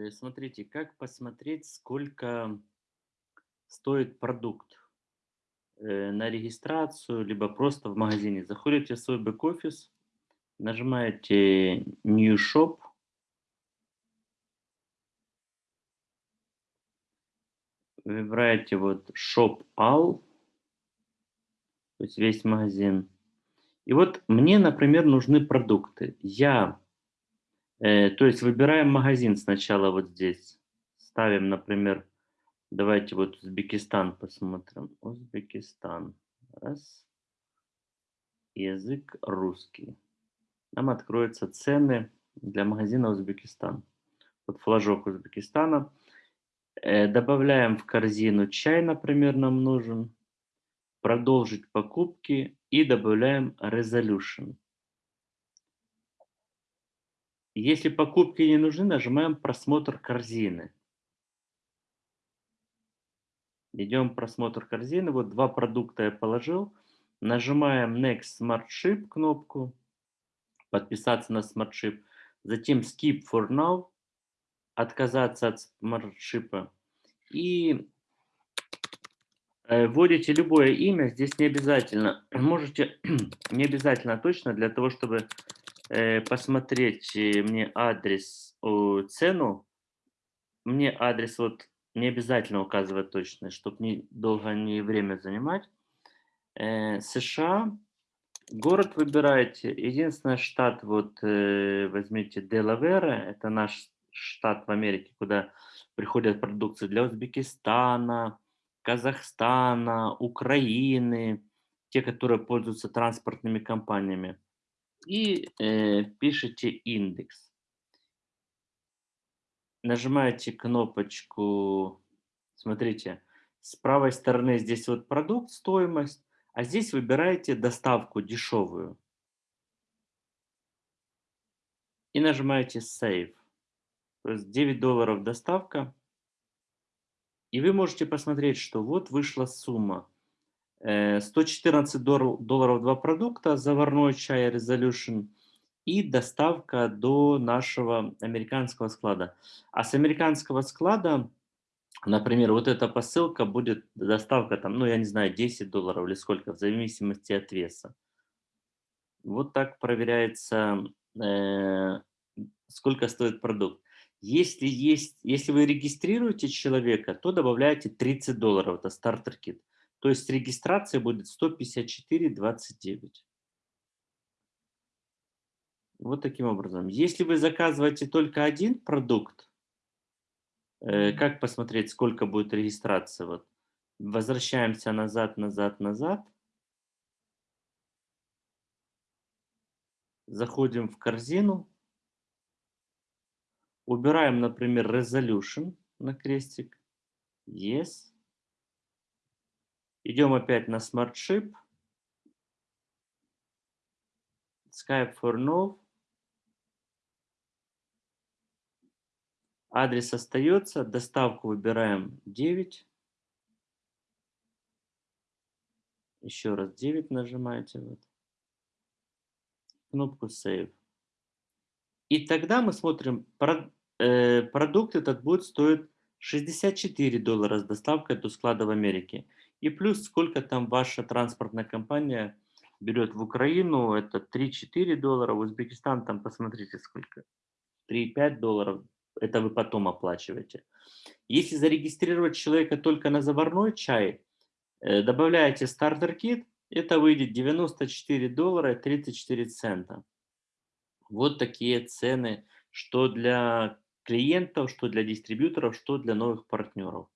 Э, смотрите, как посмотреть, сколько стоит продукт э, на регистрацию, либо просто в магазине. Заходите в свой бэк-офис, нажимаете New Shop, выбираете вот Shop All, то есть весь магазин. И вот мне, например, нужны продукты. Я то есть выбираем магазин сначала вот здесь. Ставим, например, давайте вот Узбекистан посмотрим. Узбекистан. Раз. Язык русский. Нам откроются цены для магазина Узбекистан. Вот флажок Узбекистана. Э, добавляем в корзину чай, например, нам нужен. Продолжить покупки и добавляем Resolution. Если покупки не нужны, нажимаем «Просмотр корзины». Идем просмотр корзины. Вот два продукта я положил. Нажимаем Next Smart Ship кнопку. Подписаться на Smart Ship. Затем Skip for Now. Отказаться от Smart Ship. И э, вводите любое имя. Здесь не обязательно. Можете не обязательно точно для того, чтобы посмотреть э, мне адрес, цену, мне адрес вот не обязательно указывать точно, чтобы не долго не время занимать. Э, США, город выбираете. Единственный штат, вот э, возьмите Делавера, это наш штат в Америке, куда приходят продукции для Узбекистана, Казахстана, Украины, те, которые пользуются транспортными компаниями и э, пишите индекс. Нажимаете кнопочку, смотрите, с правой стороны здесь вот продукт, стоимость, а здесь выбираете доставку дешевую. И нажимаете Save. То есть 9 долларов доставка. И вы можете посмотреть, что вот вышла сумма 114 э, долларов два продукта, заварной чай Resolution и доставка до нашего американского склада. А с американского склада, например, вот эта посылка будет доставка там, ну я не знаю, 10 долларов или сколько, в зависимости от веса. Вот так проверяется, э, сколько стоит продукт. Если, есть, если вы регистрируете человека, то добавляете 30 долларов, это стартер-кит. То есть регистрация будет 154,29. Вот таким образом. Если вы заказываете только один продукт, э, как посмотреть, сколько будет регистрация? Вот. Возвращаемся назад, назад, назад. Заходим в корзину. Убираем, например, Resolution на крестик. Yes. Идем опять на Smart Ship. Skype for No. Адрес остается. Доставку выбираем 9. Еще раз 9 нажимаете. Вот. Кнопку Save. И тогда мы смотрим, э, продукт этот будет стоить 64 доллара с доставкой до склада в Америке. И плюс сколько там ваша транспортная компания берет в Украину, это 3-4 доллара, в Узбекистан там посмотрите сколько, 3-5 долларов, это вы потом оплачиваете. Если зарегистрировать человека только на заварной чай, э, добавляете стартер-кит, это выйдет 94 доллара и 34 цента. Вот такие цены, что для клиентов, что для дистрибьюторов, что для новых партнеров.